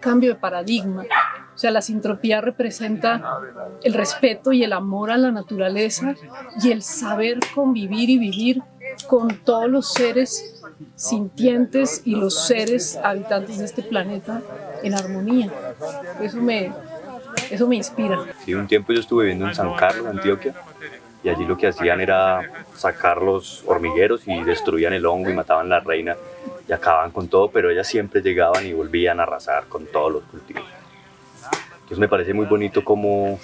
cambio de paradigma. O sea, la sintropía representa el respeto y el amor a la naturaleza y el saber convivir y vivir con todos los seres sintientes y los seres habitantes de este planeta en armonía. Eso me, eso me inspira. Sí, un tiempo yo estuve viviendo en San Carlos, Antioquia, y allí lo que hacían era sacar los hormigueros y destruían el hongo y mataban la reina y acababan con todo, pero ellas siempre llegaban y volvían a arrasar con todos los cultivos. Entonces me parece muy bonito como,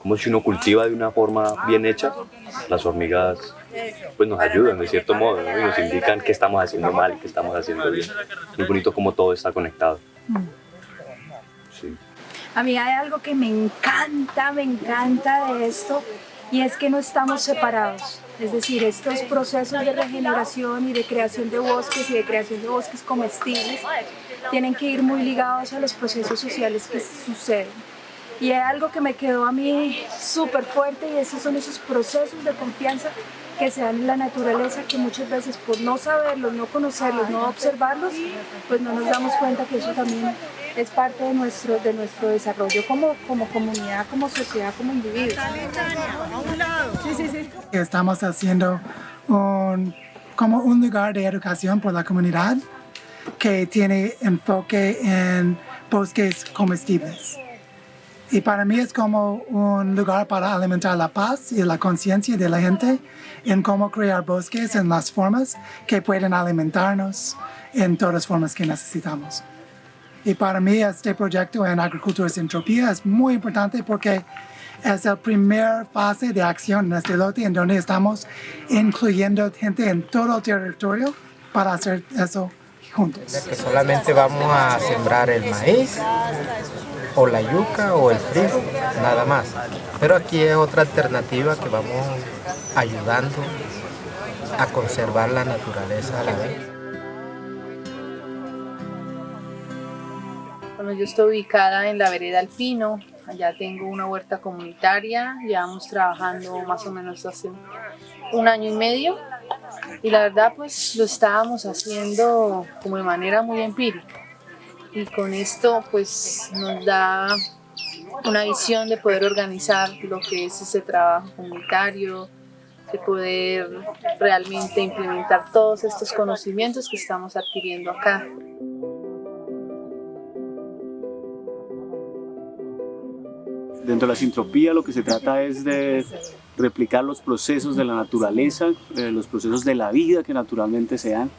como si uno cultiva de una forma bien hecha, las hormigas pues nos ayudan de cierto modo y nos indican qué estamos haciendo mal y qué estamos haciendo bien. Muy bonito como todo está conectado. Sí. A mí hay algo que me encanta, me encanta de esto y es que no estamos separados. Es decir, estos procesos de regeneración y de creación de bosques y de creación de bosques comestibles tienen que ir muy ligados a los procesos sociales que suceden. Y hay algo que me quedó a mí súper fuerte y esos son esos procesos de confianza que se dan en la naturaleza que muchas veces por no saberlos, no conocerlos, no observarlos, pues no nos damos cuenta que eso también es parte de nuestro, de nuestro desarrollo como, como comunidad, como sociedad, como individuos. Estamos haciendo como un lugar de educación por la comunidad que tiene enfoque en bosques comestibles. Y para mí es como un lugar para alimentar la paz y la conciencia de la gente en cómo crear bosques en las formas que pueden alimentarnos en todas las formas que necesitamos. Y para mí este proyecto en Agricultura sin Entropía es muy importante porque es la primera fase de acción en este lote en donde estamos incluyendo gente en todo el territorio para hacer eso juntos. Que solamente vamos a sembrar el maíz o la yuca o el frijol, nada más. Pero aquí es otra alternativa que vamos ayudando a conservar la naturaleza a la vez. Bueno, yo estoy ubicada en la vereda Alpino, allá tengo una huerta comunitaria, llevamos trabajando más o menos hace un año y medio y la verdad pues lo estábamos haciendo como de manera muy empírica y con esto pues nos da una visión de poder organizar lo que es ese trabajo comunitario, de poder realmente implementar todos estos conocimientos que estamos adquiriendo acá. Dentro de la sintropía lo que se trata es de replicar los procesos de la naturaleza, eh, los procesos de la vida que naturalmente se dan.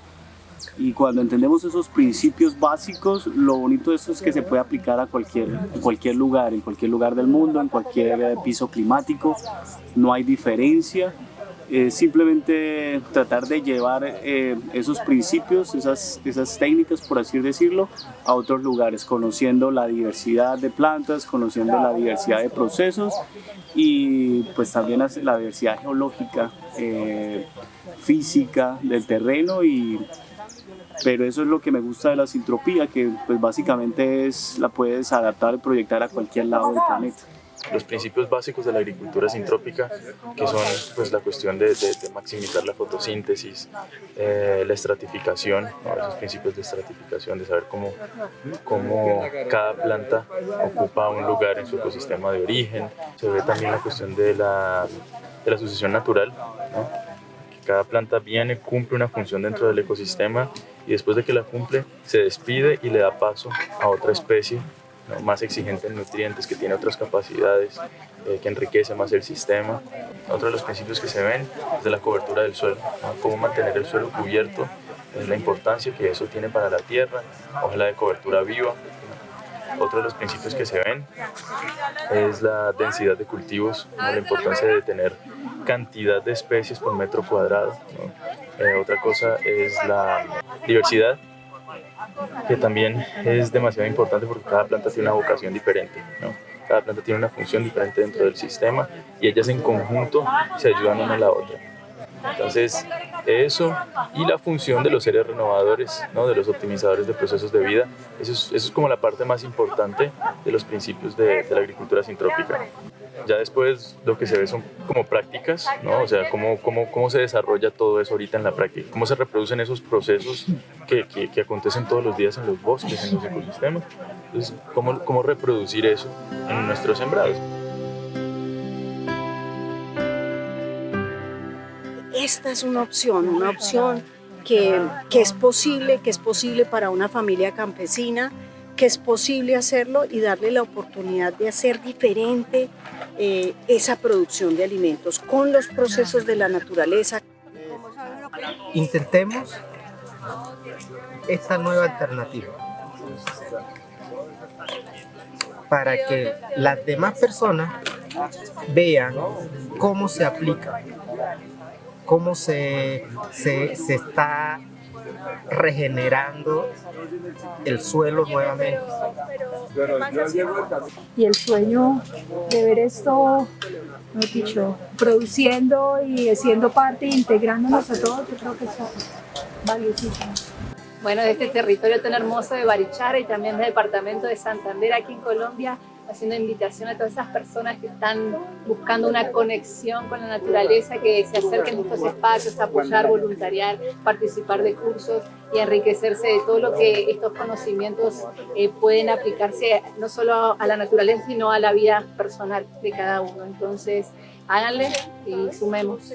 Y cuando entendemos esos principios básicos, lo bonito de esto es que se puede aplicar a cualquier, a cualquier lugar, en cualquier lugar del mundo, en cualquier eh, piso climático, no hay diferencia. Simplemente tratar de llevar eh, esos principios, esas, esas técnicas, por así decirlo, a otros lugares, conociendo la diversidad de plantas, conociendo la diversidad de procesos y pues también la diversidad geológica, eh, física del terreno y pero eso es lo que me gusta de la sintropía, que pues básicamente es, la puedes adaptar y proyectar a cualquier lado del planeta. Los principios básicos de la agricultura sintrópica, que son pues, la cuestión de, maximizar la fotosíntesis, eh, la estratificación, esos principios de estratificación, de saber cómo, cómo cada planta ocupa un lugar en su ecosistema de origen. Se ve también la cuestión de la, de la sucesión natural, que cada planta viene, cumple una función dentro del ecosistema y después de que la cumple se despide y le da paso a otra especie más exigente en nutrientes, que tiene otras capacidades, eh, que enriquece más el sistema. Otro de los principios que se ven es de la cobertura del suelo, cómo mantener el suelo cubierto, la importancia que eso tiene para la tierra, ojalá de cobertura viva. Otro de los principios que se ven es la densidad de cultivos, la importancia de tener cantidad de especies por metro cuadrado. Eh, otra cosa es la diversidad, que también es demasiado importante porque cada planta tiene una vocación diferente. ¿no? Cada planta tiene una función diferente dentro del sistema y ellas en conjunto se ayudan una a la otra. Entonces, eso y la función de los seres renovadores, ¿no? de los optimizadores de procesos de vida, eso es, eso es como la parte más importante de los principios de, de la agricultura sintrópica. Ya después lo que se ve son como prácticas, ¿no? O sea, cómo, cómo, cómo se desarrolla todo eso ahorita en la práctica, cómo se reproducen esos procesos que, que, que acontecen todos los días en los bosques, en los ecosistemas, Entonces, ¿cómo, ¿cómo reproducir eso en nuestros sembrados? Esta es una opción, una opción que, que es posible, que es posible para una familia campesina, que es posible hacerlo y darle la oportunidad de hacer diferente eh, esa producción de alimentos con los procesos de la naturaleza. Intentemos esta nueva alternativa para que las demás personas vean cómo se aplica, cómo se, se, se está regenerando el suelo nuevamente. Y el sueño de ver esto, dicho, produciendo y siendo parte, integrándonos a todos, yo creo que es valiosísimo. Bueno, de este territorio tan hermoso de Barichara y también del departamento de Santander aquí en Colombia, haciendo invitación a todas esas personas que están buscando una conexión con la naturaleza, que se acerquen a estos espacios, apoyar, voluntariar, participar de cursos y enriquecerse de todo lo que estos conocimientos eh, pueden aplicarse no solo a la naturaleza, sino a la vida personal de cada uno. Entonces, háganle y sumemos.